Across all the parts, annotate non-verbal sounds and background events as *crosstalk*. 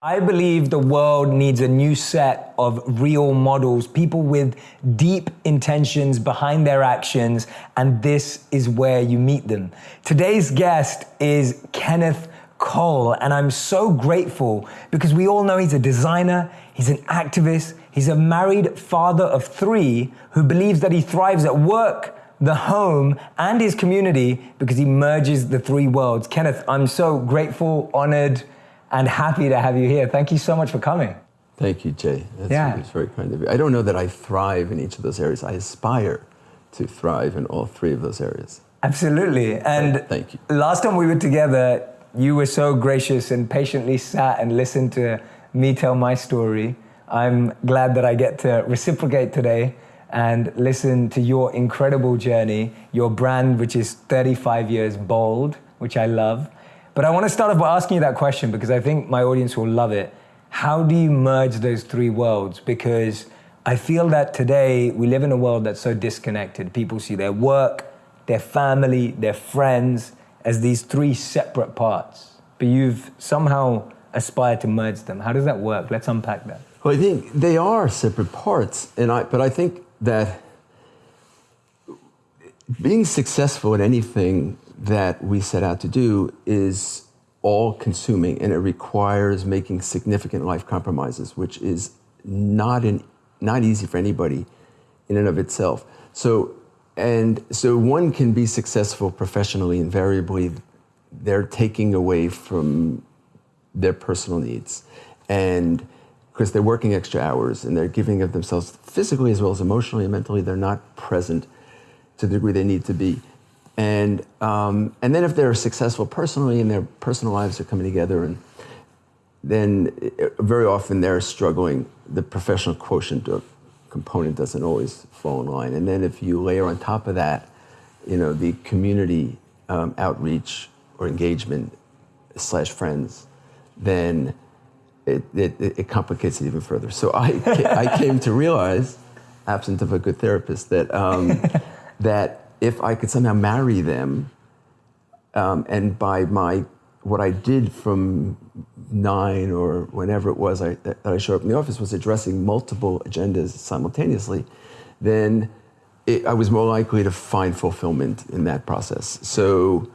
I believe the world needs a new set of real models, people with deep intentions behind their actions, and this is where you meet them. Today's guest is Kenneth Cole, and I'm so grateful because we all know he's a designer, he's an activist, he's a married father of three who believes that he thrives at work, the home, and his community because he merges the three worlds. Kenneth, I'm so grateful, honored, and happy to have you here. Thank you so much for coming. Thank you, Jay. That's, Yeah. that's very kind of you. I don't know that I thrive in each of those areas. I aspire to thrive in all three of those areas. Absolutely. And Thank you. last time we were together, you were so gracious and patiently sat and listened to me tell my story. I'm glad that I get to reciprocate today and listen to your incredible journey, your brand, which is 35 years bold, which I love. But I want to start off by asking you that question because I think my audience will love it. How do you merge those three worlds? Because I feel that today we live in a world that's so disconnected. People see their work, their family, their friends as these three separate parts. But you've somehow aspired to merge them. How does that work? Let's unpack that. Well, I think they are separate parts, and I, but I think that being successful at anything that we set out to do is all consuming and it requires making significant life compromises, which is not, an, not easy for anybody in and of itself. So, and so one can be successful professionally, invariably, they're taking away from their personal needs. And because they're working extra hours and they're giving of themselves physically as well as emotionally and mentally, they're not present to the degree they need to be. And, um, and then if they're successful personally and their personal lives are coming together, and then uh, very often they're struggling, the professional quotient or component doesn't always fall in line. And then if you layer on top of that, you know, the community um, outreach or engagement slash friends, then it, it, it complicates it even further. So I, I came to realize, absent of a good therapist, that, um, *laughs* that if I could somehow marry them, um, and by my what I did from nine or whenever it was I, that I showed up in the office was addressing multiple agendas simultaneously, then it, I was more likely to find fulfillment in that process. So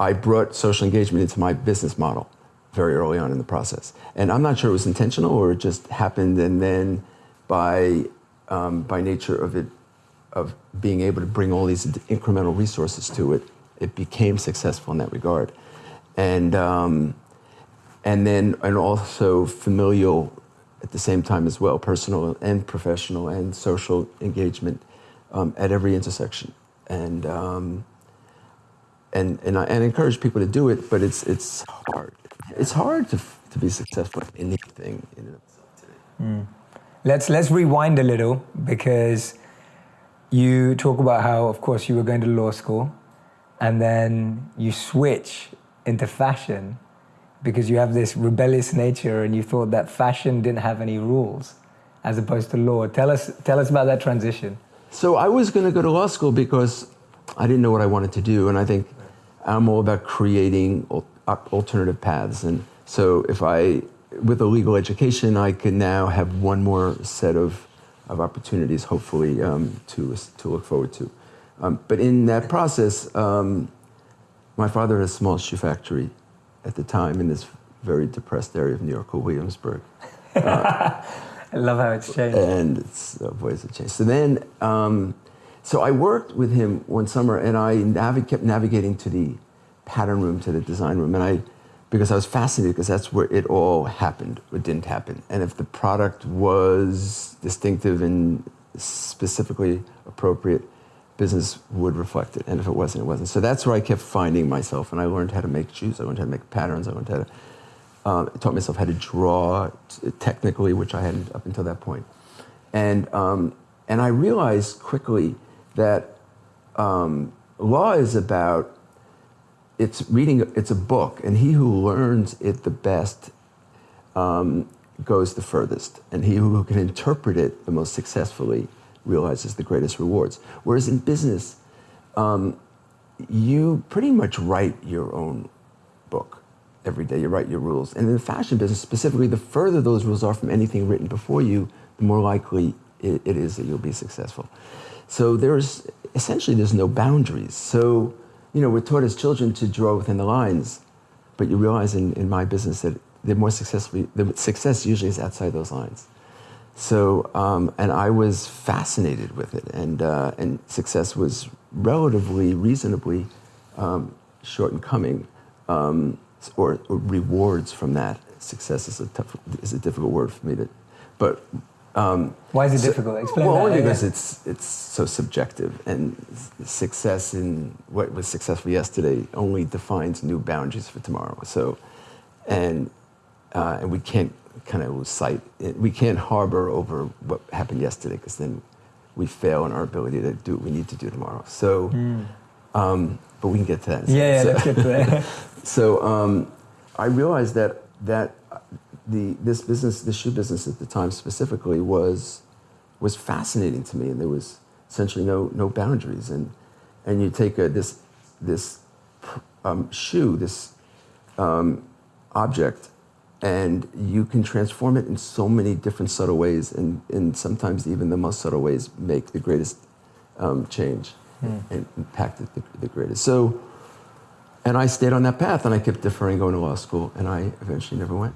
I brought social engagement into my business model very early on in the process. And I'm not sure it was intentional or it just happened. And then by, um, by nature of it, of being able to bring all these incremental resources to it, it became successful in that regard. And, um, and then, and also familial at the same time as well, personal and professional and social engagement um, at every intersection. And, um, and, and I and encourage people to do it, but it's, it's hard. It's hard to, to be successful at anything in and of itself today. Let's let's rewind a little because you talk about how, of course, you were going to law school, and then you switch into fashion because you have this rebellious nature, and you thought that fashion didn't have any rules, as opposed to law. Tell us tell us about that transition. So I was going to go to law school because I didn't know what I wanted to do, and I think I'm all about creating alternative paths. And so if I, with a legal education, I could now have one more set of, of opportunities, hopefully, um, to to look forward to. Um, but in that process, um, my father had a small shoe factory at the time in this very depressed area of New York called Williamsburg *laughs* I love how it's changed. and it's uh, boy, it's a change. So then, um, so I worked with him one summer, and I navi- kept navigating to the pattern room, to the design room, and I, because I was fascinated, because that's where it all happened, or didn't happen, and if the product was distinctive and specifically appropriate, business would reflect it, and if it wasn't, it wasn't. So that's where I kept finding myself, and I learned how to make shoes, I learned how to make patterns, I learned how to um, taught myself how to draw technically, which I hadn't up until that point. And, um, and I realized quickly that um, law is about, it's reading, it's a book, and he who learns it the best um, goes the furthest. And he who can interpret it the most successfully realizes the greatest rewards. Whereas in business, um, you pretty much write your own book every day. You write your rules. And in the fashion business, specifically, the further those rules are from anything written before you, the more likely it, it is that you'll be successful. So there's essentially there's no boundaries. So you know we're taught as children to draw within the lines, but you realize in, in my business that the more successful the success usually is outside those lines. So um, and I was fascinated with it, and uh, and success was relatively reasonably um, short in coming, um, or, or, rewards from that. Success is a tough is a difficult word for me to, but um, Why is it so, difficult? Explain well, that. only because it's it's so subjective, and success in what was successful yesterday only defines new boundaries for tomorrow. So, and uh, and we can't kind of lose sight. We can't harbor over what happened yesterday because then we fail in our ability to do what we need to do tomorrow. So, mm. um, but we can get to that. Yeah, yeah so, let's get to that. *laughs* so um, I realized that that the this business, the shoe business at the time specifically, was was fascinating to me, and there was essentially no no boundaries. And and you take a, this this um, shoe, this um, object, and you can transform it in so many different subtle ways, and, and sometimes even the most subtle ways make the greatest um, change mm. and impact the, the greatest. So, and I stayed on that path, and I kept deferring going to law school, and I eventually never went.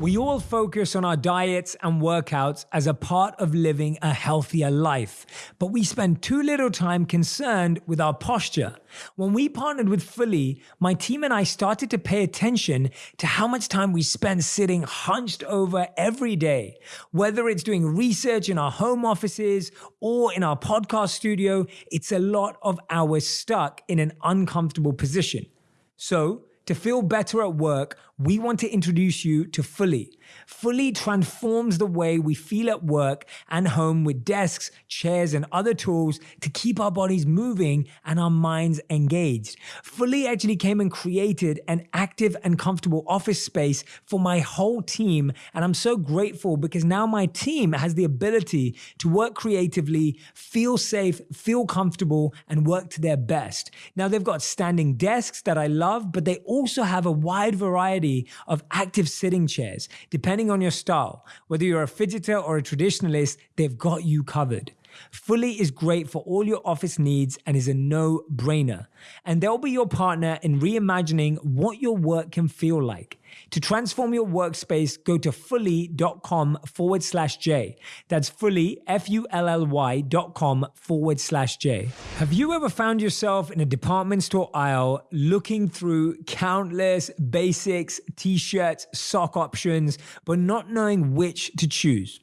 We all focus on our diets and workouts as a part of living a healthier life, but we spend too little time concerned with our posture. When we partnered with Fully, my team and I started to pay attention to how much time we spend sitting hunched over every day. Whether it's doing research in our home offices or in our podcast studio, it's a lot of hours stuck in an uncomfortable position. So, to feel better at work, we want to introduce you to Fully. Fully transforms the way we feel at work and home with desks, chairs, and other tools to keep our bodies moving and our minds engaged. Fully actually came and created an active and comfortable office space for my whole team. And I'm so grateful because now my team has the ability to work creatively, feel safe, feel comfortable, and work to their best. Now they've got standing desks that I love, but they also have a wide variety variety of active sitting chairs, depending on your style. Whether you're a fidgeter or a traditionalist, they've got you covered. Fully is great for all your office needs and is a no brainer. And they'll be your partner in reimagining what your work can feel like. To transform your workspace, go to fully.com forward slash J. That's fully, F U L L Y dot com forward slash J. Have you ever found yourself in a department store aisle looking through countless basics, t shirts, sock options, but not knowing which to choose?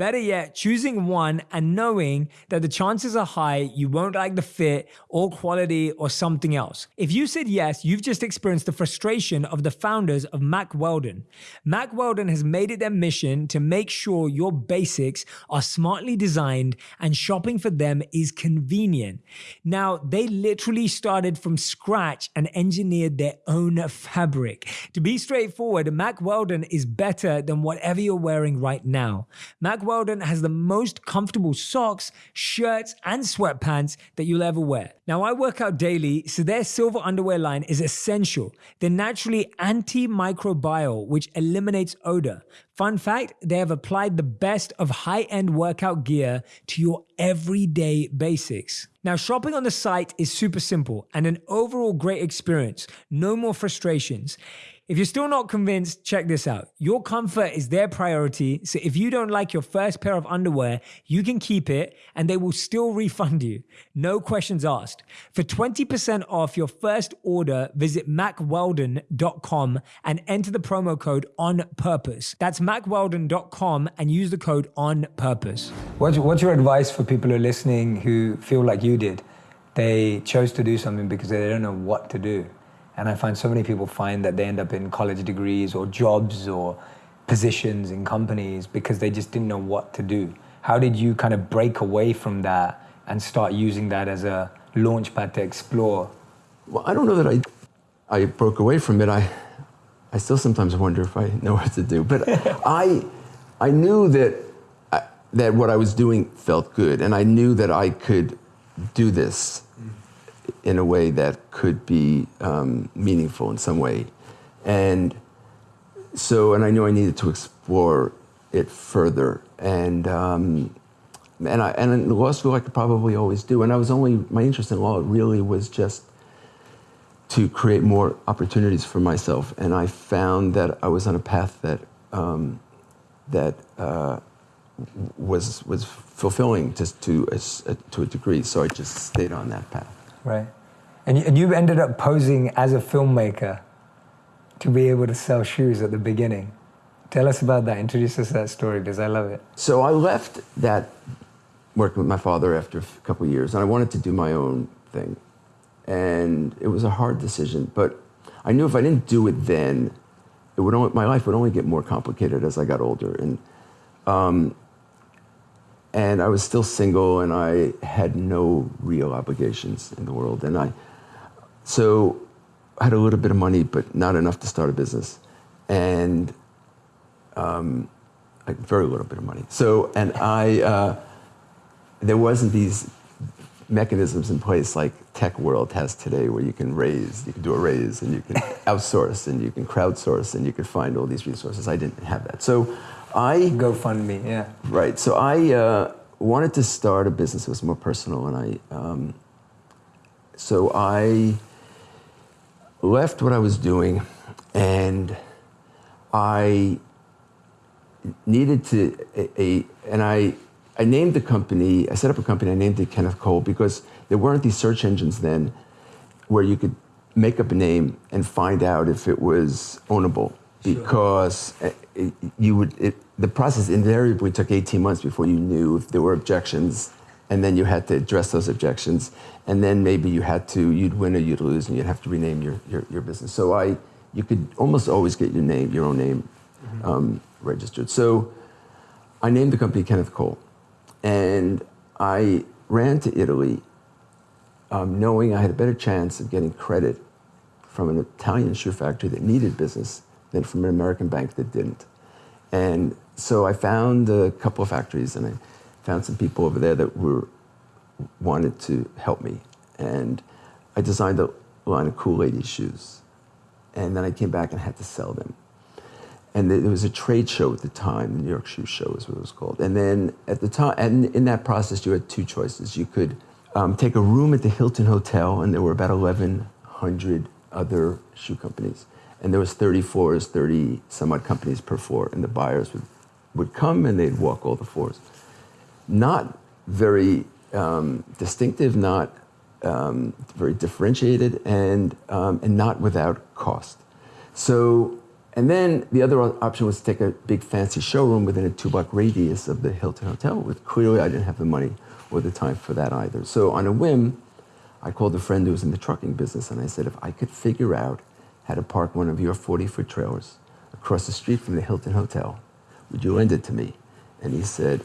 Better yet, choosing one and knowing that the chances are high you won't like the fit or quality or something else. If you said yes, you've just experienced the frustration of the founders of Mack Weldon. Mack Weldon has made it their mission to make sure your basics are smartly designed and shopping for them is convenient. Now, they literally started from scratch and engineered their own fabric. To be straightforward, Mack Weldon is better than whatever you're wearing right now. Mack Weldon has the most comfortable socks, shirts, and sweatpants that you'll ever wear. Now, I work out daily, so their silver underwear line is essential. They're naturally antimicrobial, which eliminates odor. Fun fact they have applied the best of high end workout gear to your everyday basics. Now, shopping on the site is super simple and an overall great experience. No more frustrations. If you're still not convinced, check this out. Your comfort is their priority. So if you don't like your first pair of underwear, you can keep it and they will still *laughs* refund you. No questions asked. For 20% off your first order, visit mackweldon.com and enter the promo code on purpose. That's mackweldon.com and use the code on purpose. What's, what's your advice for people who are listening who feel like you did? They chose to do something because they don't know what to do. And I find so many people find that they end up in college degrees or jobs or positions in companies because they just didn't know what to do. How did you kind of break away from that and start using that as a launch pad to explore? Well, I don't know that I, I broke away from it. I, I still sometimes wonder if I know what to do. But *laughs* I, I knew that, I, that what I was doing felt good, and I knew that I could do this in a way that could be um, meaningful in some way. And so, and I knew I needed to explore it further. And, um, and, I, and in law school, I could probably always do. And I was only, my interest in law really was just to create more opportunities for myself. And I found that I was on a path that, um, that uh, was, was fulfilling just to a, to a degree. So I just stayed on that path. Right. And you, and you ended up posing as a filmmaker to be able to sell shoes at the beginning. Tell us about that. Introduce us to that story because I love it. So I left that working with my father after a couple years, and I wanted to do my own thing. And it was a hard decision, but I knew if I didn't do it then, it would only, my life would only get more complicated as I got older. And um, and I was still single, and I had no real obligations in the world. And I, so I had a little bit of money, but not enough to start a business, and um, like very little bit of money. So, and I, uh, there wasn't these mechanisms in place like tech world has today, where you can raise, you can do a raise, and you can *laughs* outsource, and you can crowdsource, and you can find all these resources. I didn't have that, so. I GoFundMe, yeah. Right. So I uh, wanted to start a business that was more personal, and I um, so I left what I was doing, and I needed to a, a and I I named the company. I set up a company. I named it Kenneth Cole because there weren't these search engines then, where you could make up a name and find out if it was ownable because it, you would it, the process invariably took 18 months before you knew if there were objections and then you had to address those objections and then maybe you had to you'd win or you'd lose and you'd have to rename your, your, your business. So i you could almost always get your name your own name mm-hmm. um, registered. So i named the company kenneth cole and i ran to italy um, knowing i had a better chance of getting credit from an italian shoe factory that needed business than from an American bank that didn't. And so I found a couple of factories and I found some people over there that were wanted to help me. And I designed a line of cool ladies shoes. And then I came back and had to sell them. And there was a trade show at the time, the New York Shoe Show is what it was called. And then at the time, and in that process, you had two choices. You could um, take a room at the Hilton Hotel, and there were about 1,100 other shoe companies and there was 30 floors, 30 some odd companies per floor, and the buyers would, would come and they'd walk all the floors. Not very um, distinctive, not um, very differentiated, and, um, and not without cost. So, and then the other option was to take a big fancy showroom within a two block radius of the Hilton Hotel, with clearly I didn't have the money or the time for that either. So on a whim, I called a friend who was in the trucking business and I said, if I could figure out had to park one of your 40 foot trailers across the street from the Hilton Hotel. Would you lend it to me? And he said,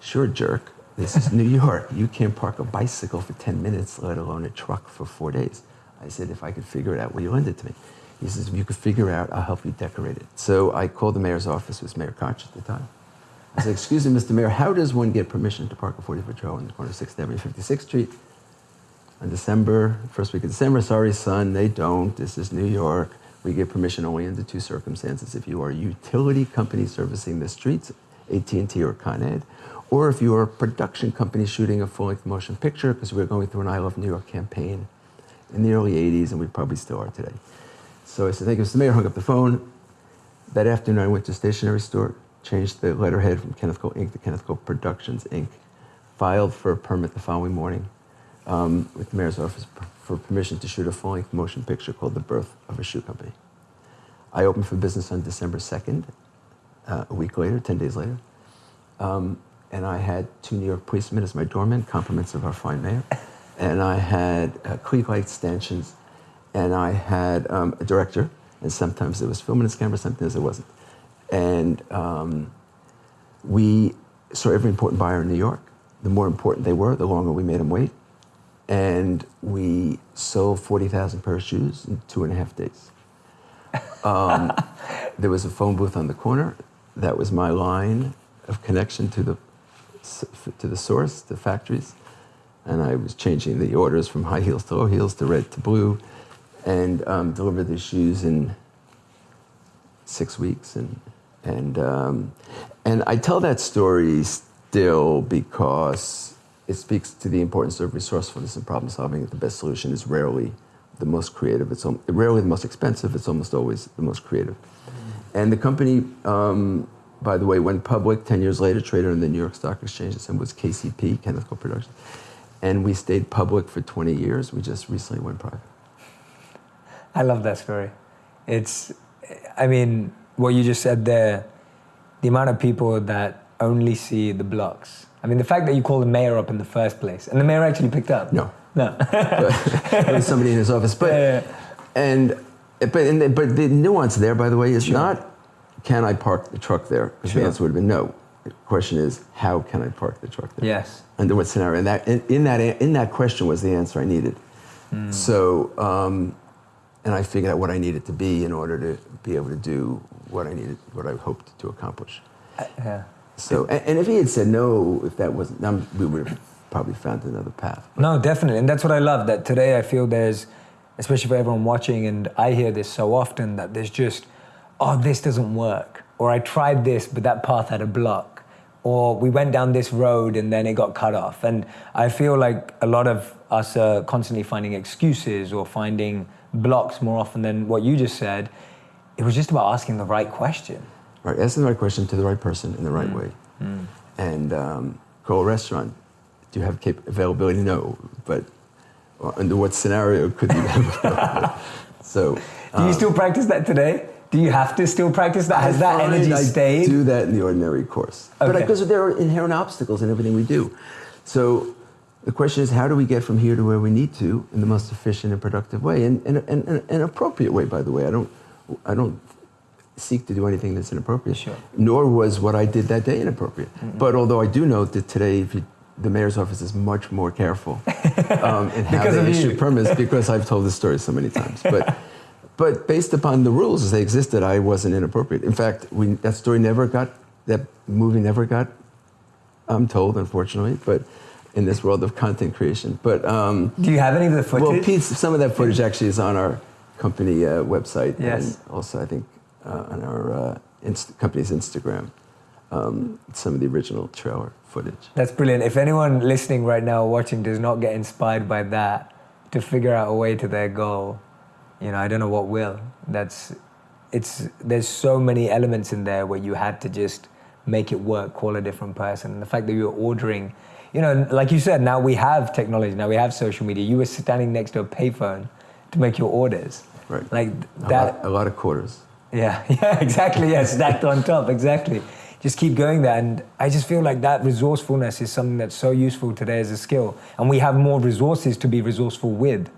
Sure, jerk. This is New *laughs* York. You can't park a bicycle for 10 minutes, let alone a truck for four days. I said, If I could figure it out, will you lend it to me? He says, If you could figure it out, I'll help you decorate it. So I called the mayor's office, it was Mayor Koch at the time. I said, Excuse me, Mr. Mayor, how does one get permission to park a 40 foot trailer on the corner of 6th Avenue, 56th Street? On December, first week of December, sorry, son, they don't. This is New York. We give permission only under two circumstances. If you are a utility company servicing the streets, AT&T or Con Ed, or if you are a production company shooting a full-length motion picture, because we are going through an I Love New York campaign in the early 80s, and we probably still are today. So I said, thank you, Mr. Mayor, hung up the phone. That afternoon, I went to a stationery store, changed the letterhead from Kenneth Cole Inc. to Kenneth Cole Productions Inc., filed for a permit the following morning, um, with the mayor's office for permission to shoot a full-length motion picture called The Birth of a Shoe Company. I opened for business on December 2nd, uh, a week later, 10 days later. Um, and I had two New York policemen as my doorman, compliments of our fine mayor. *laughs* And I had uh, Klieg light stanchions, and I had um, a director, and sometimes it was filming his camera, sometimes it wasn't. And um, we saw every important buyer in New York. The more important they were, the longer we made them wait and we sold 40,000 pair of shoes in two and a half days. *laughs* Um, there was a phone booth on the corner. That was my line of connection to the, to the source, the factories. and I was changing the orders from high heels to low heels to red to blue, and um, delivered the shoes in six weeks. And and um, and I tell that story still because it speaks to the importance of resourcefulness and problem solving. The best solution is rarely the most creative. It's rarely the most expensive. It's almost always the most creative. And the company, um, by the way, went public 10 years later, traded on the New York Stock Exchange. It was KCP, Kenneth Cole Productions. And we stayed public for 20 years. We just recently went private. I love that story. It's, I mean, what you just said there, the amount of people that only see the blocks. I mean, the fact that you called the mayor up in the first place, and the mayor actually picked up. No. No. *laughs* but, somebody in his office. But, yeah, yeah. and, but, and the, but the nuance there, by the way, is sure. not can I park the truck there? Because sure. the answer would have been no. The question is, how can I park the truck there? Yes. Under what scenario? And that, in, in that, in that question was the answer I needed. Mm. So, um, and I figured out what I needed to be in order to be able to do what I needed, what I hoped to accomplish. Uh, yeah. So, and, and, if he had said no, if that wasn't, we would have probably found another path. No, definitely, and that's what I love. That today I feel there's, especially for everyone watching, and I hear this so often that there's just, oh, this doesn't work, or I tried this, but that path had a block, or we went down this road and then it got cut off, and I feel like a lot of us are constantly finding excuses or finding blocks more often than what you just said. It was just about asking the right question. Right, asking the right question to the right person in the right mm. way. Mm. And um, a Restaurant, do you have cap- availability? No, but under what scenario could you have? *laughs* *laughs* so, do you still practice that today? Do you have to still practice that? Has that energy I stayed? do that in the ordinary course, okay. but because there are inherent obstacles in everything we do. So the question is, how do we get from here to where we need to in the most efficient and productive way, and and and an appropriate way, by the way. I don't, I don't seek to do anything that's inappropriate. Sure. Nor was what I did that day inappropriate. Mm-hmm. But although I do note that today, you, the mayor's office is much more careful *laughs* um, in how they issue permits because I've told this story so many times. But, *laughs* but based upon the rules as they existed, I wasn't inappropriate. In fact, we, that story never got, that movie never got um, told, unfortunately. But in this world of content creation. But um, do you have any of the footage? Well, piece, some of that footage actually is on our company uh, website, yes. and also I think uh, on our uh, inst- company's Instagram. Um, some of the original trailer footage. That's brilliant. If anyone listening right now, watching, does not get inspired by that to figure out a way to their goal, you know, I don't know what will. That's it's there's so many elements in there where you had to just make it work, call a different person. And the fact that you're ordering you know, like you said, now we have technology, now we have social media. You were standing next to a payphone to make your orders. Right. Like that. A lot, a lot of quarters. Yeah, *laughs* yeah, exactly. Yeah, stacked on top, exactly. Just keep going there. And I just feel like that resourcefulness is something that's so useful today as a skill. And we have more resources to be resourceful with.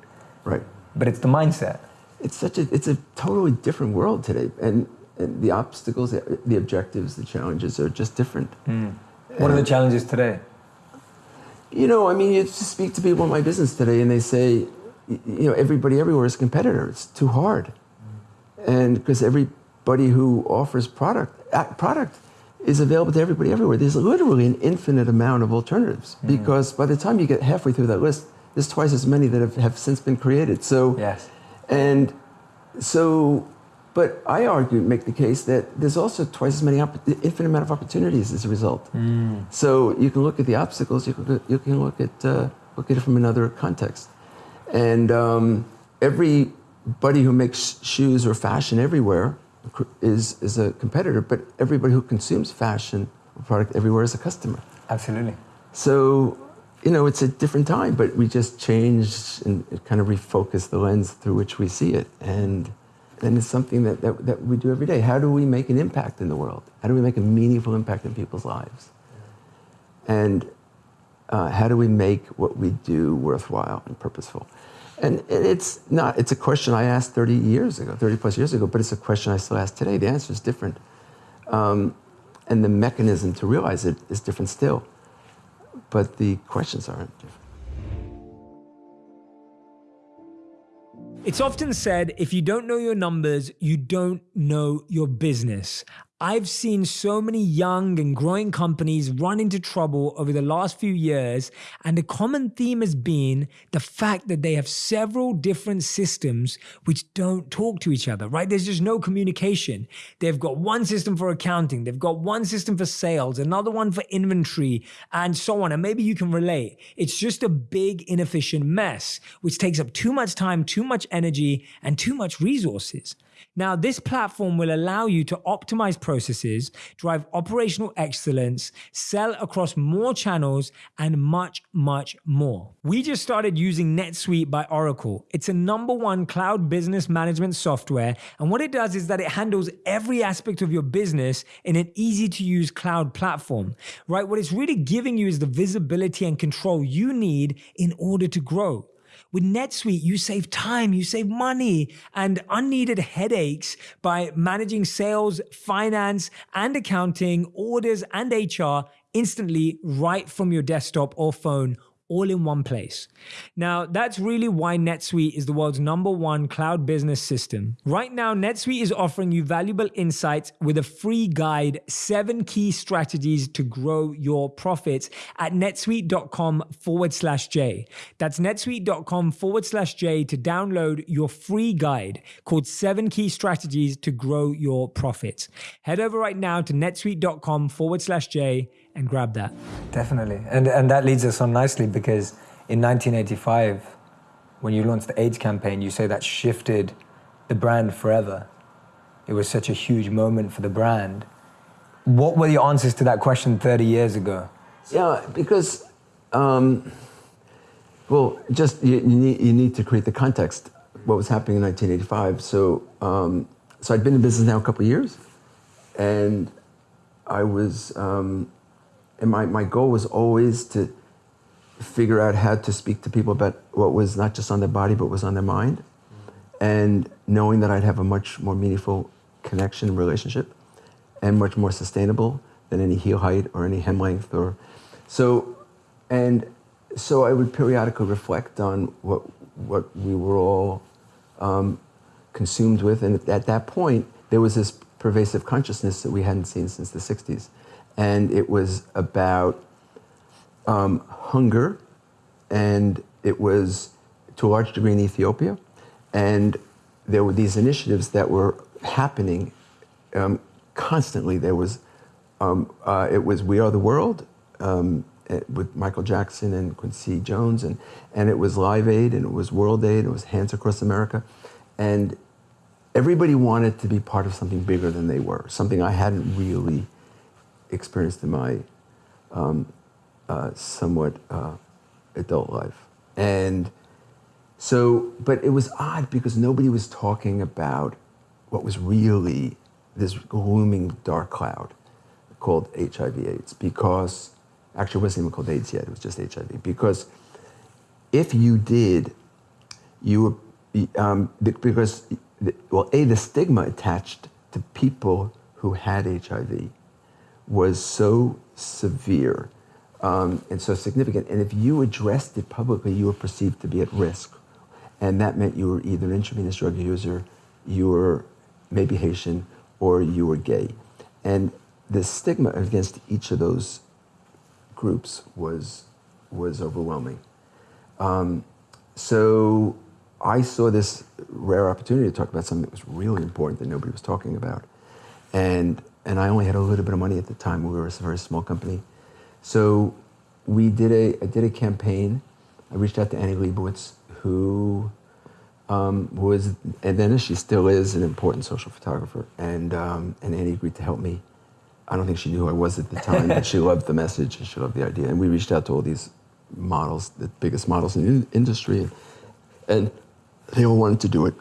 Right. But it's the mindset. It's such a, it's a totally different world today. And, and the obstacles, the objectives, the challenges are just different. Mm. What are the challenges today? You know, I mean, you speak to people in my business today, and they say, you know, everybody everywhere is a competitor. It's too hard, and because everybody who offers product product is available to everybody everywhere. There's literally an infinite amount of alternatives mm. because by the time you get halfway through that list, there's twice as many that have, have since been created. So, yes, and so but I argue, make the case that there's also twice as many, infinite amount of opportunities as a result. Mm. So you can look at the obstacles, you can, you can look at uh, look at it from another context, and um, everybody who makes shoes or fashion everywhere is is a competitor, but everybody who consumes fashion or product everywhere is a customer. Absolutely. So you know, it's a different time, but we just changed and kind of refocused the lens through which we see it, and and it's something that, that, that, we do every day. How do we make an impact in the world? How do we make a meaningful impact in people's lives? And uh, how do we make what we do worthwhile and purposeful? And it's not, it's a question I asked 30 years ago, 30 plus years ago, but it's a question I still ask today. The answer is different. Um, and the mechanism to realize it is different still. But the questions aren't different. It's often said if you don't know your numbers, you don't know your business. I've seen so many young and growing companies run into trouble over the last few years, and the common theme has been the fact that they have several different systems which don't talk to each other, right? There's just no communication. They've got one system for accounting, they've got one system for sales, another one for inventory, and so on. And maybe you can relate. It's just a big, inefficient mess, which takes up too much time, too much energy, and too much resources. Now, this platform will allow you to optimize processes, drive operational excellence, sell across more channels, and much, much more. We just started using NetSuite by Oracle. It's a number one cloud business management software. And what it does is that it handles every aspect of your business in an easy to use cloud platform, right? What it's really giving you is the visibility and control you need in order to grow. With NetSuite, you save time, you save money and unneeded headaches by managing sales, finance, and accounting, orders, and HR instantly right from your desktop or phone all in one place. Now, that's really why NetSuite is the world's number one cloud business system. Right now, NetSuite is offering you valuable insights with a free guide, seven key strategies to grow your profits at netsuite.com forward slash J. That's netsuite.com forward slash J to download your free guide called seven key strategies to grow your profits. Head over right now to netsuite.com forward slash J and grab that. Definitely. And, and that leads us on nicely because in 1985, when you launched the AIDS campaign, you say that shifted the brand forever. It was such a huge moment for the brand. What were your answers to that question 30 years ago? Yeah, because, um, well, just you, you, need, you need to create the context, what was happening in 1985. So, um, so I'd been in business now a couple of years, and I was um, and my, my goal was always to figure out how to speak to people about what was not just on their body, but was on their mind. And knowing that I'd have a much more meaningful connection relationship and much more sustainable than any heel height or any hem length or so and so I would periodically reflect on what what we were all um, consumed with and at that point there was this pervasive consciousness that we hadn't seen since the 60s and it was about um, hunger, and it was to a large degree in Ethiopia, and there were these initiatives that were happening um, constantly. There was um, uh, it was We Are the World um, eh, with Michael Jackson and Quincy Jones, and and it was Live Aid, and it was World Aid, and it was Hands Across America, and everybody wanted to be part of something bigger than they were, something I hadn't really experienced in my um, uh, somewhat uh, adult life. And so, but it was odd because nobody was talking about what was really this looming dark cloud called HIV AIDS because, actually it wasn't even called AIDS yet, it was just HIV. Because if you did, you were, um, because, well, A, the stigma attached to people who had HIV was so severe um, and so significant. And if you addressed it publicly, you were perceived to be at risk. And that meant you were either an intravenous drug user, you were maybe Haitian, or you were gay. And the stigma against each of those groups was, was overwhelming. Um, so I saw this rare opportunity to talk about something that was really important that nobody was talking about. And and I only had a little bit of money at the time. We were a very small company. So we did a, I did a campaign. I reached out to Annie Leibovitz, who um, was, and then she still is, an important social photographer. And, um, and Annie agreed to help me. I don't think she knew who I was at the time, but she *laughs* loved the message and she loved the idea. And we reached out to all these models, the biggest models in the industry, and they all wanted to do it.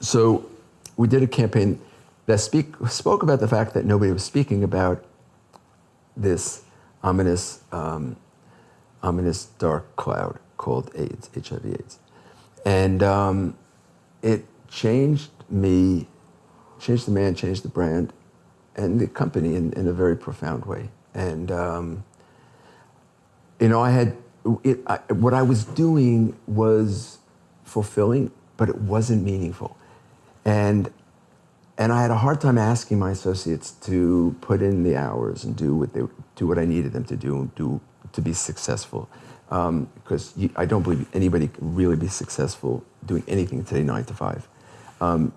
So we did a campaign that speak, spoke about the fact that nobody was speaking about this ominous, um, ominous dark cloud called AIDS, HIV/AIDS, and um, it changed me, changed the man, changed the brand, and the company in, in a very profound way. And um, you know, I had it, I, what I was doing was fulfilling, but it wasn't meaningful, and and I had a hard time asking my associates to put in the hours and do what they do what I needed them to do and do to be successful. Because um, I don't believe anybody can really be successful doing anything today nine to five. Um,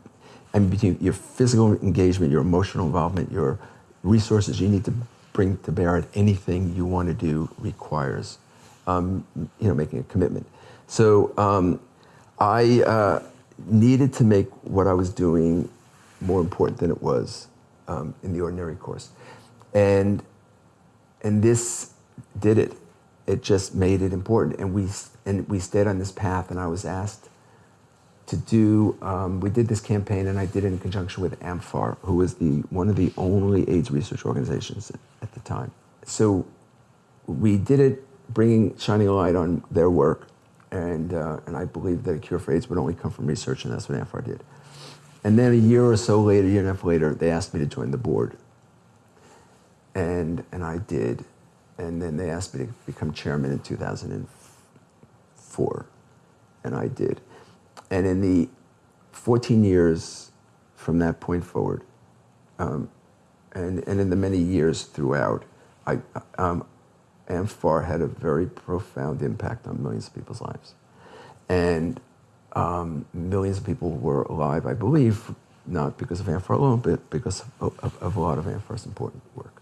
and between your physical engagement, your emotional involvement, your resources you need to bring to bear at anything you want to do requires, um, you know, making a commitment. So um, I uh, needed to make what I was doing more important than it was um, in the ordinary course. And, and this did it. It just made it important. And we, and we stayed on this path, and I was asked to do, um, we did this campaign, and I did it in conjunction with AMFAR, who was the, one of the only AIDS research organizations at, the time. So we did it bringing, shining a light on their work, and, uh, and I believe that a cure for AIDS would only come from research, and that's what AMFAR did. And then a year or so later, a year and a half later, they asked me to join the board. And, and I did. And then they asked me to become chairman in 2004. And I did. And in the 14 years from that point forward, um, and, and in the many years throughout, I, um, AMFAR had a very profound impact on millions of people's lives. And um, millions of people were alive, I believe, not because of AMFAR alone, but because of, of, of a lot of AMFAR's important work.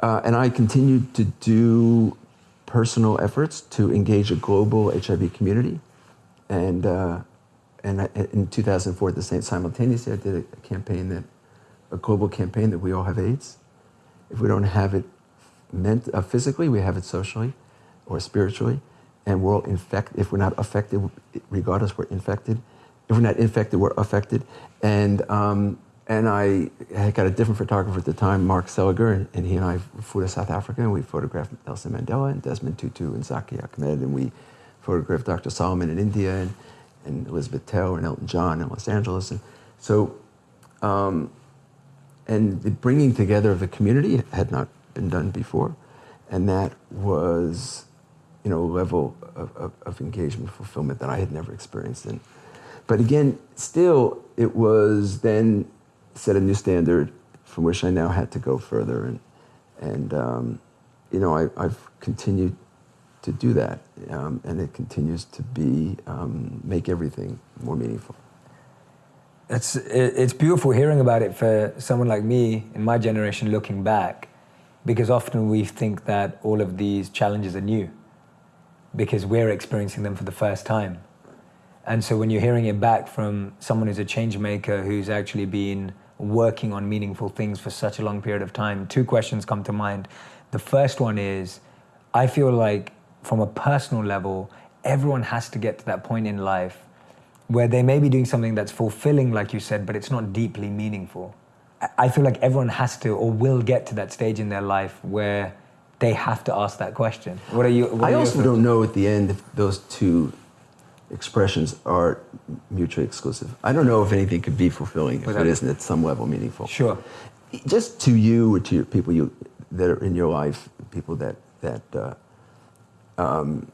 Uh, and I continued to do personal efforts to engage a global HIV community. And, uh, and I, in 2004, at the same simultaneously, I did a campaign that, a global campaign that we all have AIDS. If we don't have it meant, uh, physically, we have it socially or spiritually and we're all infected. If we're not affected, regardless, we're infected. If we're not infected, we're affected. And um, and I had got a different photographer at the time, Mark Seliger, and, he and I flew to South Africa and we photographed Nelson Mandela and Desmond Tutu and Zackie Achmat, and we photographed Dr. Solomon in India and, and Elizabeth Taylor and Elton John in Los Angeles. And so, um, and the bringing together of the community had not been done before, and that was you know, level of, of, of engagement, fulfillment that I had never experienced. And, but again, still, it was then set a new standard from which I now had to go further. And, and um, you know, I, have continued to do that. Um, and it continues to be, um, make everything more meaningful. It's, it's beautiful hearing about it for someone like me in my generation looking back, because often we think that all of these challenges are new because we're experiencing them for the first time. And so when you're hearing it back from someone who's a change maker who's actually been working on meaningful things for such a long period of time, two questions come to mind. The first one is I feel like from a personal level, everyone has to get to that point in life where they may be doing something that's fulfilling, like you said, but it's not deeply meaningful. I feel like everyone has to or will get to that stage in their life where they have to ask that question. What are you? What I are also don't know at the end if those two expressions are mutually exclusive. I don't know if anything could be fulfilling if it isn't at some level meaningful. Sure. Just to you or to your people you that are in your life, people that that uh, um,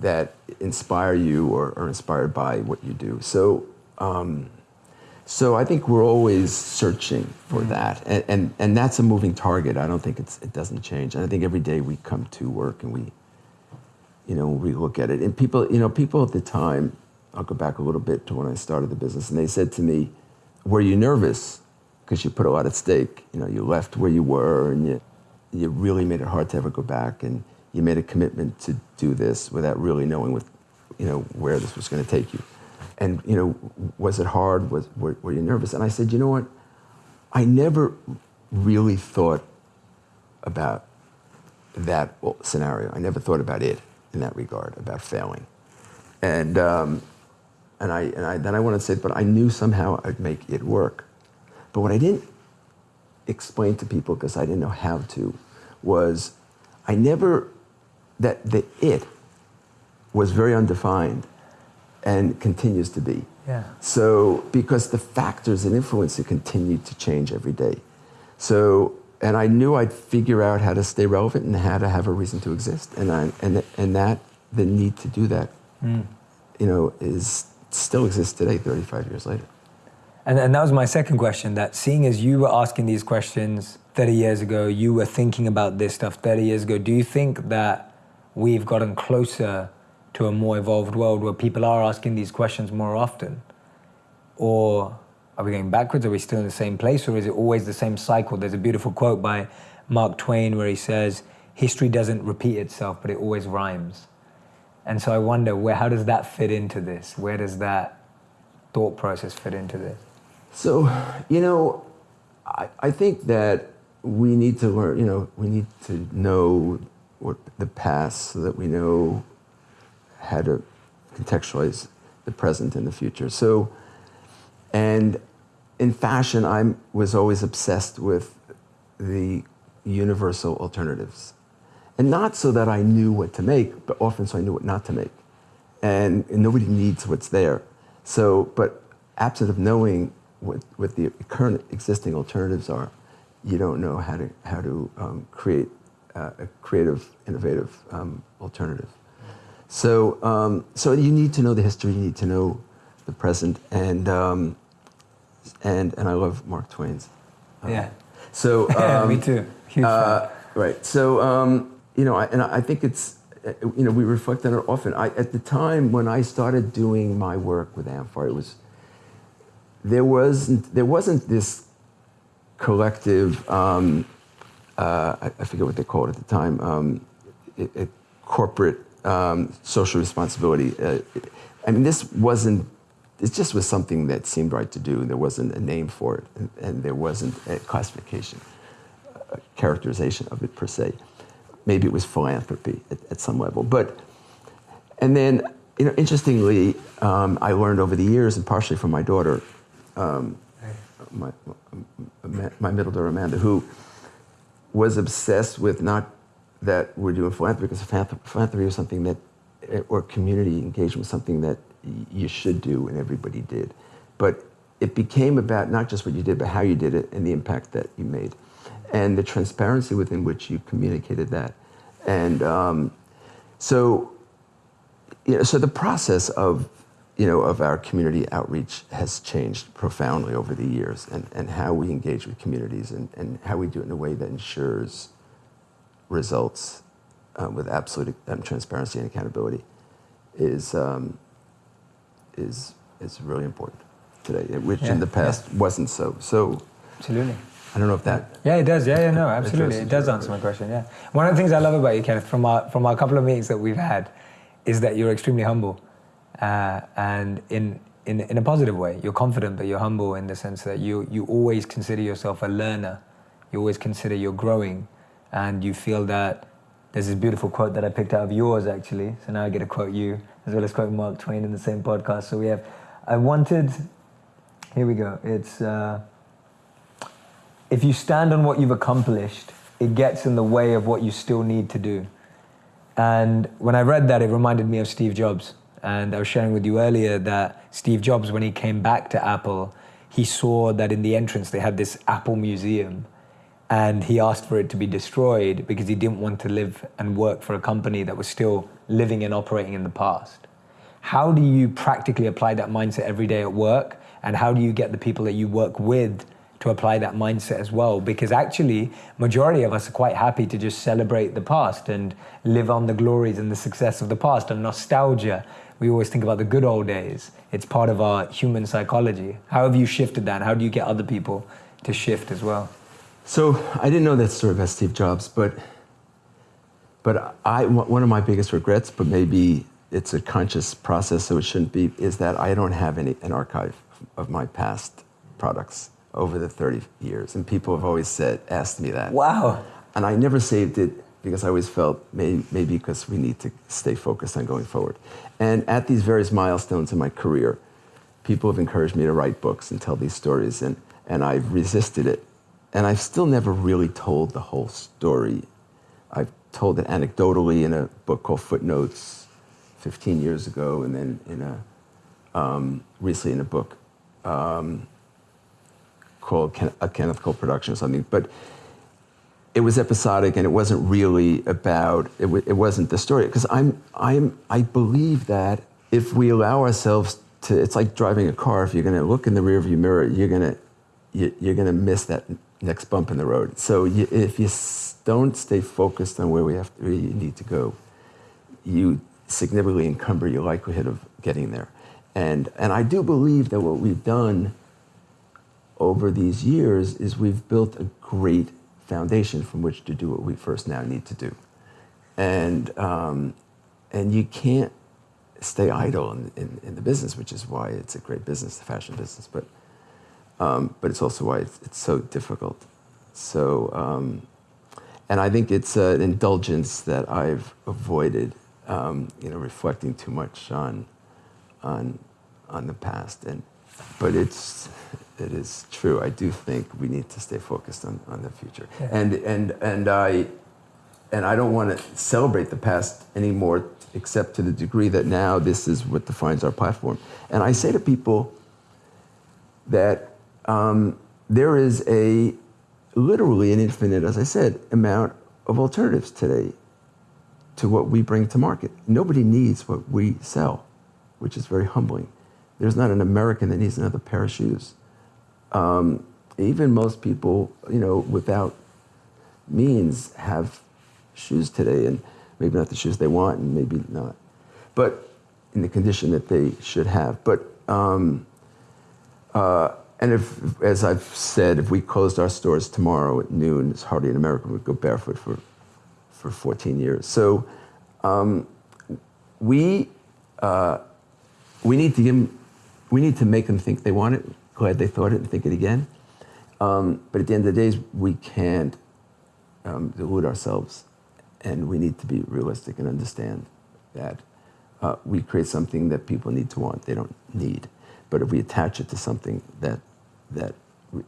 that inspire you or are inspired by what you do. So. Um, so I think we're always searching for mm-hmm. that, and, and and that's a moving target. I don't think it's it doesn't change. And I think every day we come to work and we, you know, we look at it. And people, you know, people at the time, I'll go back a little bit to when I started the business, and they said to me, "Were you nervous? Because you put a lot at stake. You know, you left where you were, and you you really made it hard to ever go back, and you made a commitment to do this without really knowing what, you know, where this was going to take you." And you know, was it hard? Was were, were you nervous? And I said, you know what? I never really thought about that scenario. I never thought about it in that regard, about failing. And um, and I and I then I wanted to say, but I knew somehow I'd make it work. But what I didn't explain to people because I didn't know how to was I never that the it was very undefined and continues to be. Yeah. So, because the factors and influence it continue to change every day. So, and I knew I'd figure out how to stay relevant and how to have a reason to exist. And, I, and, and that, the need to do that, mm. you know, is still exists today, 35 years later. And, and that was my second question that seeing as you were asking these questions 30 years ago, you were thinking about this stuff 30 years ago, do you think that we've gotten closer to a more evolved world where people are asking these questions more often? Or are we going backwards? Are we still in the same place? Or is it always the same cycle? There's a beautiful quote by Mark Twain where he says, History doesn't repeat itself, but it always rhymes. And so I wonder, where, how does that fit into this? Where does that thought process fit into this? So, you know, I, I think that we need to learn, you know, we need to know what the past so that we know how to contextualize the present and the future. So, and in fashion, I was always obsessed with the universal alternatives. And not so that I knew what to make, but often so I knew what not to make. And, and nobody needs what's there. So, but absent of knowing what, what the current existing alternatives are, you don't know how to, how to um, create uh, a creative, innovative um, alternative. So, um, so you need to know the history, you need to know the present, and, um, and, and I love Mark Twain's. Um, yeah. So, *laughs* me too. Huge uh, right. So, um, you know, I, and I think it's, uh, you know, we reflect on it often. I, at the time when I started doing my work with amfAR, it was, there wasn't, there wasn't this collective, um, uh, I, I, forget what they called it at the time, um, it, it, corporate um, social responsibility. Uh, I mean, this wasn't, it just was something that seemed right to do. There wasn't a name for it, and, and there wasn't a classification, a characterization of it per se. Maybe it was philanthropy at, at some level. But, and then, you know, interestingly, um, I learned over the years, and partially from my daughter, um, my, my middle daughter Amanda, who was obsessed with not that we're doing philanthropy, because philanthropy was something that, or community engagement was something that you should do and everybody did. But it became about not just what you did, but how you did it and the impact that you made and the transparency within which you communicated that. And um, so, you know, so the process of, you know, of our community outreach has changed profoundly over the years and, and how we engage with communities and, and how we do it in a way that ensures results um, with absolute um, transparency and accountability is, um, is, is really important today, which yeah, in the past yeah. wasn't so. So, Absolutely. I don't know if that. Yeah, it does. Yeah, yeah, no, absolutely. It does answer my question. Yeah. One of the things I love about you, Kenneth, from our from our couple of meetings that we've had, is that you're extremely humble, uh, and in in in a positive way. You're confident, but you're humble in the sense that you you always consider yourself a learner. You always consider you're growing, and you feel that. There's this beautiful quote that I picked out of yours, actually. So now I get to quote you as well as quote Mark Twain in the same podcast. So we have, I wanted. Here we go. It's. Uh, if you stand on what you've accomplished, it gets in the way of what you still need to do. And when I read that, it reminded me of Steve Jobs. And I was sharing with you earlier that Steve Jobs, when he came back to Apple, he saw that in the entrance they had this Apple museum. And he asked for it to be destroyed because he didn't want to live and work for a company that was still living and operating in the past. How do you practically apply that mindset every day at work? And how do you get the people that you work with to apply that mindset as well? Because actually majority of us are quite happy to just celebrate the past and live on the glories and the success of the past. And nostalgia we always think about the good old days. It's part of our human psychology. How have you shifted that? How do you get other people to shift as well so i didn't know that story about steve jobs but but I, one of my biggest regrets but maybe it's a conscious process so it shouldn't be is that i don't have any an archive of my past products over the 30 years. And people have always said, asked me that. Wow. And I never saved it because I always felt maybe, maybe because we need to stay focused on going forward. And at these various milestones in my career, people have encouraged me to write books and tell these stories, and, and I've resisted it. And I've still never really told the whole story. I've told it anecdotally in a book called Footnotes 15 years ago, and then in a, um, recently in a book um, called a Kenneth Cole production or something, but it was episodic and it wasn't really about it, it wasn't the story because I'm I'm I believe that if we allow ourselves to, it's like driving a car. If you're going to look in the rearview mirror, you're going to you're going to miss that next bump in the road. So you, if you don't stay focused on where we have to, where you need to go, you significantly encumber your likelihood of getting there. And and I do believe that what we've done over these years is we've built a great foundation from which to do what we first now need to do. And um, and you can't stay idle in, in, in, the business, which is why it's a great business, the fashion business. But um, but it's also why it's, it's so difficult. So, um, and I think it's an indulgence that I've avoided, um, you know, reflecting too much on, on, on the past. And, but it's, it is true. I do think we need to stay focused on, on the future. Yeah. And, and, and I, and I don't want to celebrate the past anymore, except to the degree that now this is what defines our platform. And I say to people that um, there is a literally an infinite, as I said, amount of alternatives today to what we bring to market. Nobody needs what we sell, which is very humbling. There's not an American that needs another pair of shoes. Um, even most people, you know, without means have shoes today, and maybe not the shoes they want, and maybe not, but in the condition that they should have. But um, uh, and if, as I've said, if we closed our stores tomorrow at noon, it's hardly an American would go barefoot for, for 14 years. So um, we, uh, we, need to give them, we need to make them think they want it, glad they thought it and think it again. Um, but at the end of the day, we can't um, delude ourselves. And we need to be realistic and understand that uh, we create something that people need to want, they don't need. But if we attach it to something that that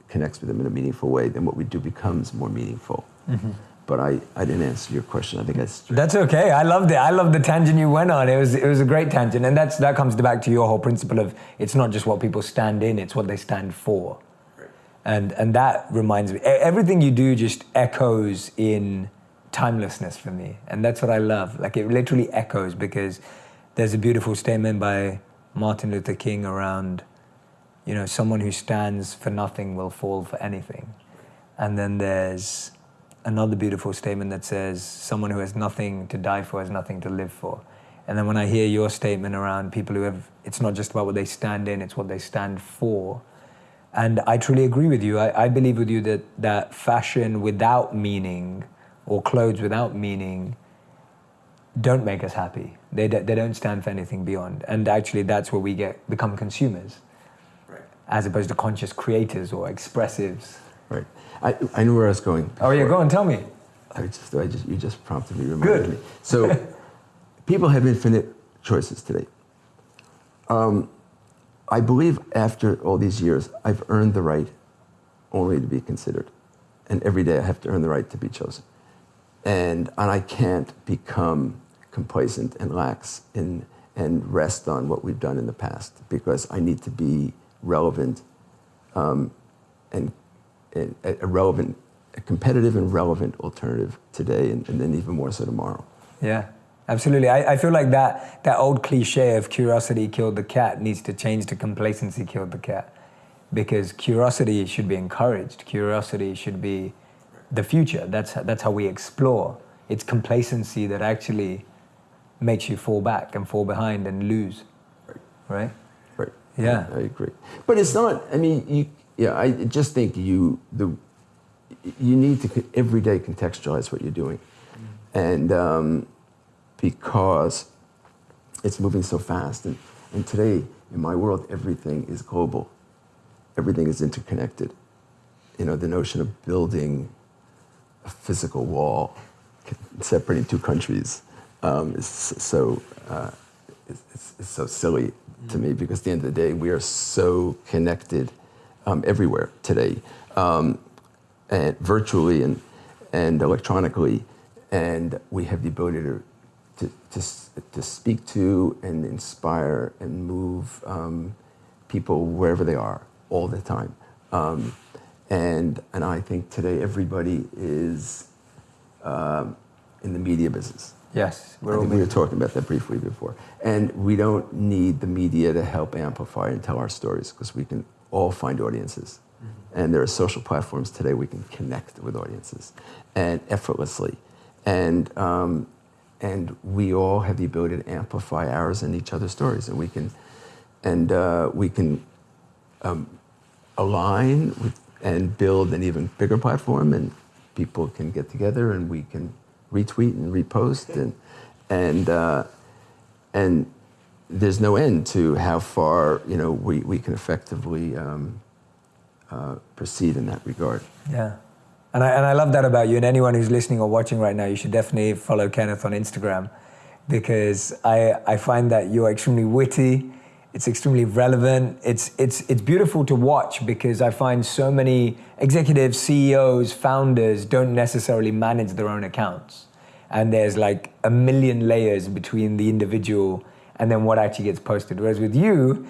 connects with them in a meaningful way, then what we do becomes more meaningful. Mm-hmm. But I, I didn't answer your question. I think that's that's okay. I loved it. I loved the tangent you went on. It was it was a great tangent, and that's that comes back to your whole principle of it's not just what people stand in; it's what they stand for. Right. And and that reminds me, everything you do just echoes in timelessness for me, and that's what I love. Like it literally echoes because there's a beautiful statement by Martin Luther King around you know, someone who stands for nothing will fall for anything. And then there's another beautiful statement that says, someone who has nothing to die for has nothing to live for. And then when I hear your statement around people who have, it's not just about what they stand in, it's what they stand for. And I truly agree with you. I, I believe with you that, that fashion without meaning or clothes without meaning don't make us happy. They, they don't stand for anything beyond. And actually, that's where we get become consumers as opposed to conscious creators or expressives. Right. I, I knew where I was going. Before. Oh yeah, go on, tell me. I just, I just, you just prompted me, reminded Good. me. So, *laughs* people have infinite choices today. Um, I believe after all these years, I've earned the right only to be considered. And every day I have to earn the right to be chosen. And, and I can't become complacent and lax in, and rest on what we've done in the past because I need to be relevant um, and, and, a relevant, a competitive and relevant alternative today, and, and then even more so tomorrow. Yeah, absolutely. I, I, feel like that that old cliche of curiosity killed the cat needs to change to complacency killed the cat, because curiosity should be encouraged. Curiosity should be the future. That's that's how we explore. It's complacency that actually makes you fall back and fall behind and lose. Right. Yeah, I, I agree. But it's not. I mean, you. Yeah, I just think you the you need to every day contextualize what you're doing, and um, because it's moving so fast, and and today in my world everything is global, everything is interconnected. You know, the notion of building a physical wall separating two countries um, is so uh, is, is so silly to me because at the end of the day, we are so connected um, everywhere today, um, and virtually and, and electronically, and we have the ability to, to, to, to speak to and inspire and move um, people wherever they are all the time. Um, and, and I think today everybody is um, in the media business Yes, I think we were talking about that briefly before. And we don't need the media to help amplify and tell our stories because we can all find audiences. Mm-hmm. And there are social platforms today we can connect with audiences and effortlessly. And, um, and we all have the ability to amplify ours and each other's stories. And we can, and, uh, we can um, align with, and build an even bigger platform and people can get together and we can retweet and repost and and uh, and there's no end to how far you know we, we can effectively um, uh, proceed in that regard. Yeah. And I, and I love that about you. And anyone who's listening or watching right now, you should definitely follow Kenneth on Instagram because I, I find that you're extremely witty. It's extremely relevant. It's, it's, it's beautiful to watch because I find so many executives, CEOs, founders don't necessarily manage their own accounts. And there's like a million layers between the individual and then what actually gets posted. Whereas with you,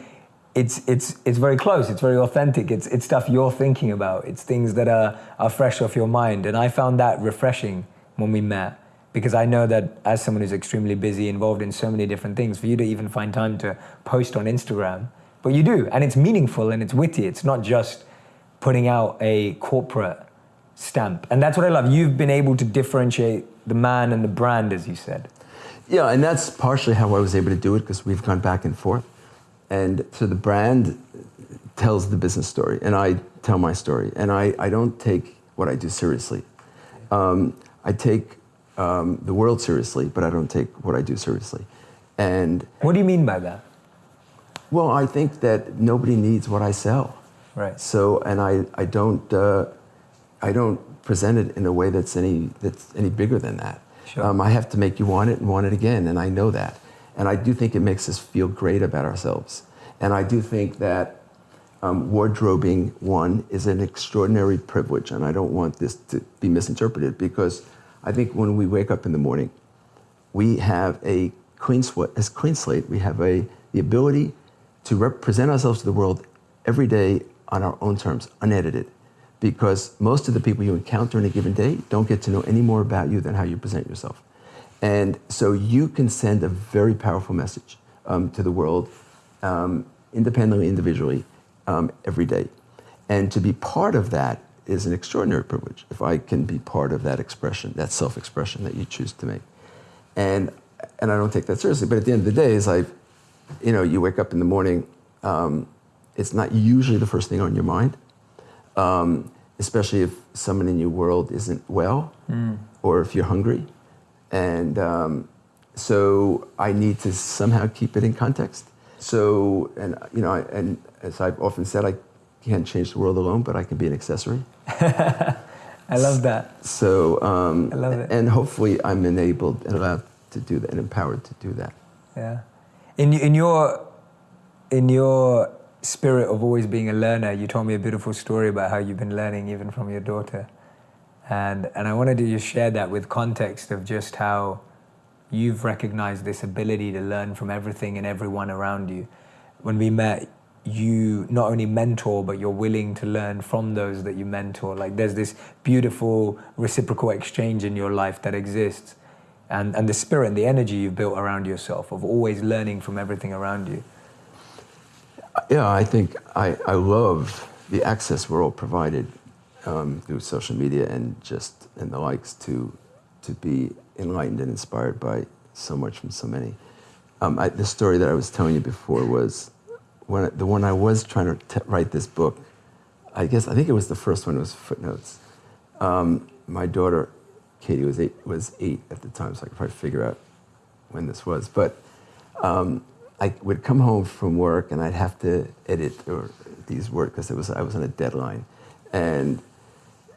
it's, it's, it's very close, it's very authentic, it's, it's stuff you're thinking about, it's things that are, are fresh off your mind. And I found that refreshing when we met because I know that as someone who's extremely busy, involved in so many different things, for you to even find time to post on Instagram, but you do, and it's meaningful and it's witty. It's not just putting out a corporate stamp. And that's what I love. You've been able to differentiate the man and the brand, as you said. Yeah, and that's partially how I was able to do it because we've gone back and forth. And so the brand tells the business story, and I tell my story. And I, I don't take what I do seriously. Um, I take um, the world seriously, but I don't take what I do seriously. And what do you mean by that? Well, I think that nobody needs what I sell. Right. So, and I, I don't, uh, I don't present it in a way that's any that's any bigger than that. Sure. Um, I have to make you want it and want it again, and I know that. And I do think it makes us feel great about ourselves. And I do think that um, wardrobing one is an extraordinary privilege, and I don't want this to be misinterpreted because I think when we wake up in the morning, we have a clean, sw- as clean slate. We have a, the ability to represent ourselves to the world every day on our own terms, unedited. Because most of the people you encounter in a given day don't get to know any more about you than how you present yourself. And so you can send a very powerful message um, to the world, um, independently, individually, um, every day. And to be part of that is an extraordinary privilege if I can be part of that expression, that self expression that you choose to make. And, and I don't take that seriously. But at the end of the day, is like, you know, you wake up in the morning, um, it's not usually the first thing on your mind, um, especially if someone in your world isn't well mm. or if you're hungry. And um, so I need to somehow keep it in context. So, and, you know, and as I've often said, I can't change the world alone, but I can be an accessory. *laughs* I love that. So, um, I love it. And hopefully, I'm enabled and allowed to do that and empowered to do that. Yeah. In, in your in your spirit of always being a learner, you told me a beautiful story about how you've been learning even from your daughter. And, and I wanted to just share that with context of just how you've recognized this ability to learn from everything and everyone around you. When we met, you not only mentor, but you're willing to learn from those that you mentor. Like there's this beautiful reciprocal exchange in your life that exists. And, and the spirit and the energy you've built around yourself of always learning from everything around you. Yeah, I think I, I love the access we're all provided um, through social media and just and the likes to to be enlightened and inspired by so much from so many. Um, I, the story that I was telling you before was when the one I was trying to write this book, I guess I think it was the first one. It was footnotes. Um, my daughter, Katie, was eight, was eight at the time, so I could probably figure out when this was. But um, I would come home from work and I'd have to edit or these work because it was I was on a deadline, and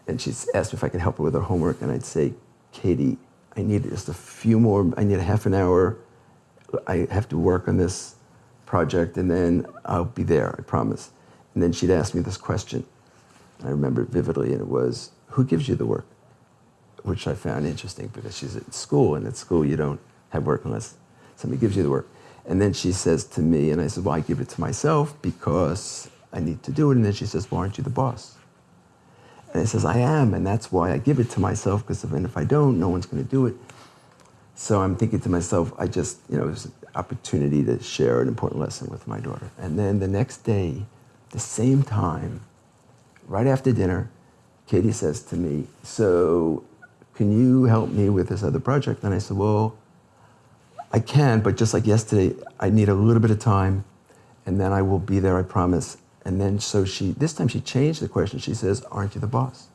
and she asked me if I could help her with her homework, and I'd say, Katie, I need just a few more. I need a half an hour. I have to work on this project, and then I'll be there, I promise. And then she'd ask me this question. I remember it vividly, and it was, Who gives you the work? Which I found interesting because she's at school, and at school you don't have work unless somebody gives you the work. And then she says to me, and I said, Well, I give it to myself because I need to do it. And then she says, Well, aren't you the boss? And I says, I am, and that's why I give it to myself, because if, if I don't, no one's going to do it. So I'm thinking to myself, I just, you know, it was an opportunity to share an important lesson with my daughter. And then the next day, the same time, right after dinner, Katie says to me, So can you help me with this other project? And I said, Well, I can, but just like yesterday, I need a little bit of time and then I will be there, I promise. And then so she, this time she changed the question. She says, Aren't you the boss?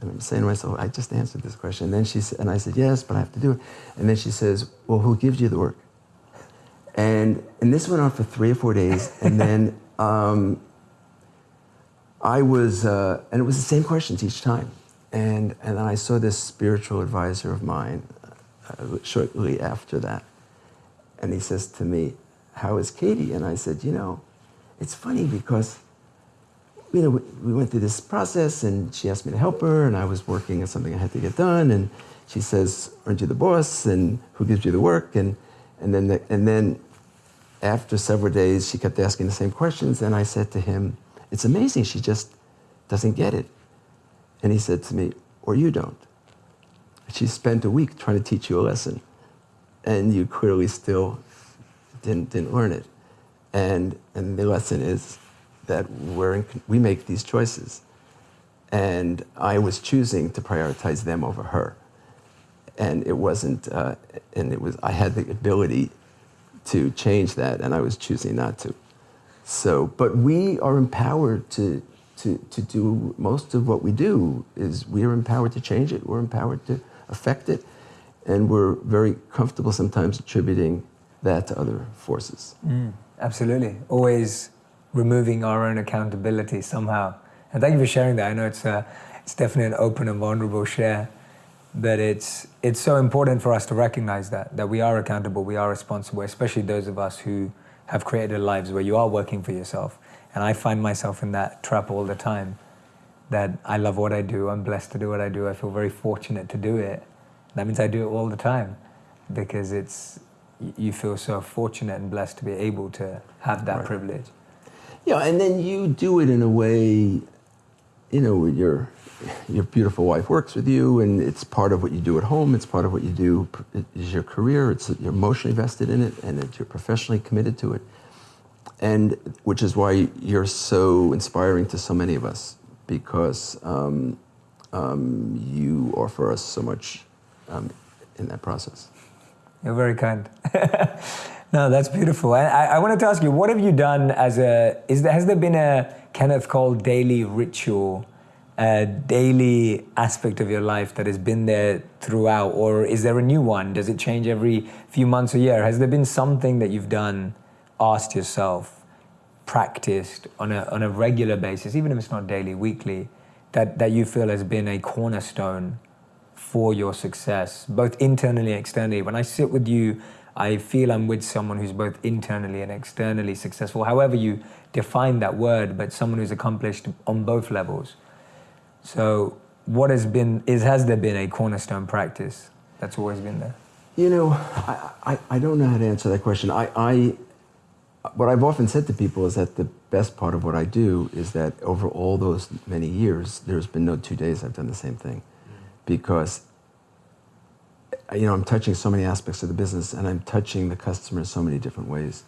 And I'm saying to myself, I just answered this question. And then she said, and I said, Yes, but I have to do it. And then she says, Well, who gives you the work? And, and this went on for three or four days. And then *laughs* um, I was, uh, and it was the same questions each time. And, and then I saw this spiritual advisor of mine uh, shortly after that. And he says to me, How is Katie? And I said, You know, it's funny because you know, we went through this process and she asked me to help her and I was working on something I had to get done and she says, aren't you the boss and who gives you the work? And, and, then, the, and then after several days, she kept asking the same questions and I said to him, it's amazing, she just doesn't get it. And he said to me, or you don't. She spent a week trying to teach you a lesson and you clearly still didn't, didn't learn it. And, and the lesson is that we're in, we make these choices. And I was choosing to prioritize them over her. And it wasn't, uh, and it was, I had the ability to change that, and I was choosing not to. So, but we are empowered to, to, to do most of what we do is we are empowered to change it, we're empowered to affect it, and we're very comfortable sometimes attributing that to other forces. Mm, absolutely. Always removing our own accountability somehow. And thank you for sharing that. I know it's, a, uh, it's definitely an open and vulnerable share, but it's, it's so important for us to recognize that, that we are accountable, we are responsible, especially those of us who have created lives where you are working for yourself. And I find myself in that trap all the time that I love what I do, I'm blessed to do what I do, I feel very fortunate to do it. That means I do it all the time because it's, you feel so fortunate and blessed to be able to have that right. privilege. Yeah, and then you do it in a way, you know, your your beautiful wife works with you, and it's part of what you do at home. It's part of what you do is your career. It's you're emotionally vested in it, and you're professionally committed to it, and which is why you're so inspiring to so many of us because um, um, you offer us so much um, in that process. You're very kind. *laughs* No, that's beautiful. I, I wanted to ask you, what have you done as a, is there, has there been a Kenneth Cole daily ritual, a daily aspect of your life that has been there throughout? Or is there a new one? Does it change every few months or year? Has there been something that you've done, asked yourself, practiced on a, on a regular basis, even if it's not daily, weekly, that, that you feel has been a cornerstone for your success, both internally and externally? When I sit with you I feel I'm with someone who's both internally and externally successful, however you define that word, but someone who's accomplished on both levels. So, what has been, is, has there been a cornerstone practice that's always been there? You know, I, I, I don't know how to answer that question. I, I, what I've often said to people is that the best part of what I do is that over all those many years, there's been no two days I've done the same thing. Because you know, I'm touching so many aspects of the business and I'm touching the customer in so many different ways.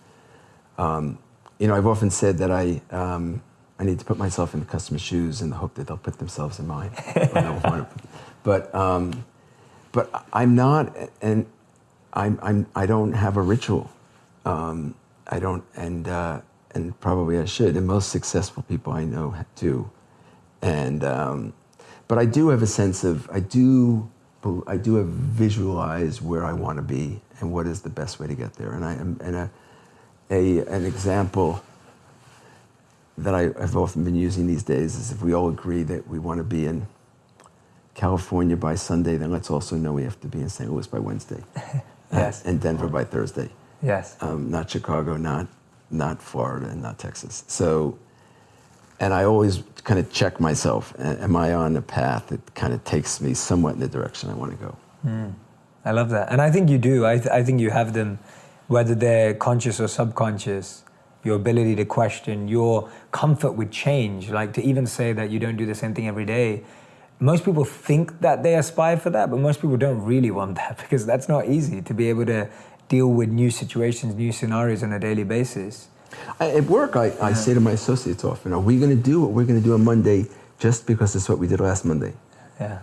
Um, you know, I've often said that I, um, I need to put myself in the customer's shoes in the hope that they'll put themselves in mine. *laughs* but, um, but I'm not, and I'm, I'm, I don't have a ritual. Um, I don't, and, uh, and probably I should. And most successful people I know do. And, um, but I do have a sense of, I do, I do have visualize where I want to be and what is the best way to get there. And I am and a, a an example that I, have often been using these days is if we all agree that we want to be in California by Sunday, then let's also know we have to be in St. Louis by Wednesday. *laughs* yes. and Denver by Thursday. Yes. Um, not Chicago, not not Florida, and not Texas. So and I always kind of check myself. Am I on a path that kind of takes me somewhat in the direction I want to go? Mm. I love that. And I think you do. I, th- I think you have them, whether they're conscious or subconscious, your ability to question, your comfort with change. Like to even say that you don't do the same thing every day most people think that they aspire for that, but most people don't really want that *laughs* because that's not easy to be able to deal with new situations, new scenarios on a daily basis. I- At work, I, I say to my associates often, are we going to do what we're going to do on Monday just because it's what we did last Monday? Yeah.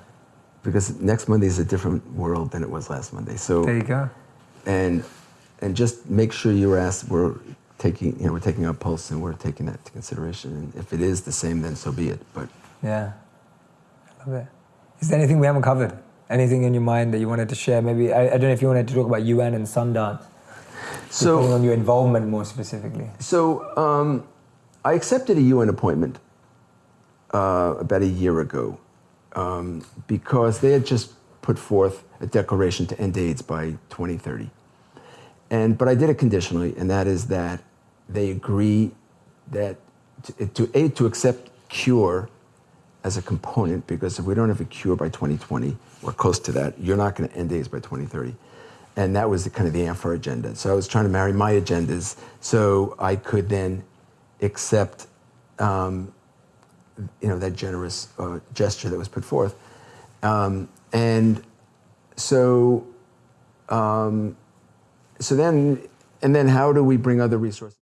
Because next Monday is a different world than it was last Monday. So There you go. and and just make sure you're asked we're taking you know we're taking our pulse and we're taking that into consideration and if it is the same then so be it but Yeah. I love it. Is there anything we haven't covered? Anything in your mind that you wanted to share? Maybe I, I don't know if you wanted to talk about UN and Sundance. depending on your involvement more specifically. so um, I accepted a UN appointment uh, about a year ago um, because they had just put forth a declaration to end AIDS by 2030 and but I did it conditionally and that is that they agree that to, to aid to accept cure as a component because if we don't have a cure by 2020 or close to that, you're not going to end AIDS by 2030. And that was the, kind of the amfAR agenda. So I was trying to marry my agendas so I could then accept, um, you know, that generous uh, gesture that was put forth. Um, and so, um, so then, and then how do we bring other resources?